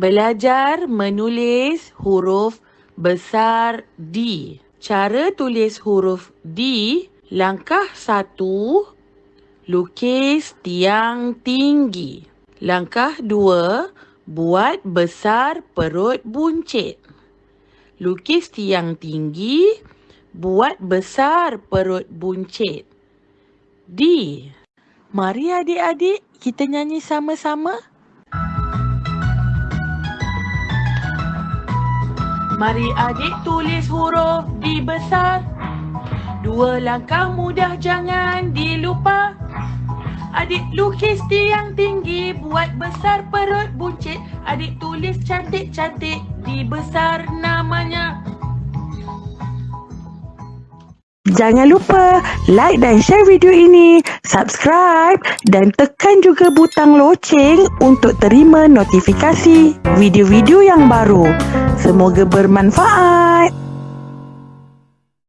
Belajar menulis huruf besar D. Cara tulis huruf D, langkah satu, lukis tiang tinggi. Langkah dua, buat besar perut buncit. Lukis tiang tinggi, buat besar perut buncit. D. Mari adik-adik kita nyanyi sama-sama. Mari adik tulis huruf D besar. Dua langkah mudah jangan dilupa. Adik lukis tiang tinggi buat besar perut buncit. Adik tulis cantik-cantik D besar namanya. Jangan lupa like dan share video ini, subscribe dan tekan juga butang loceng untuk terima notifikasi video-video yang baru. Semoga bermanfaat.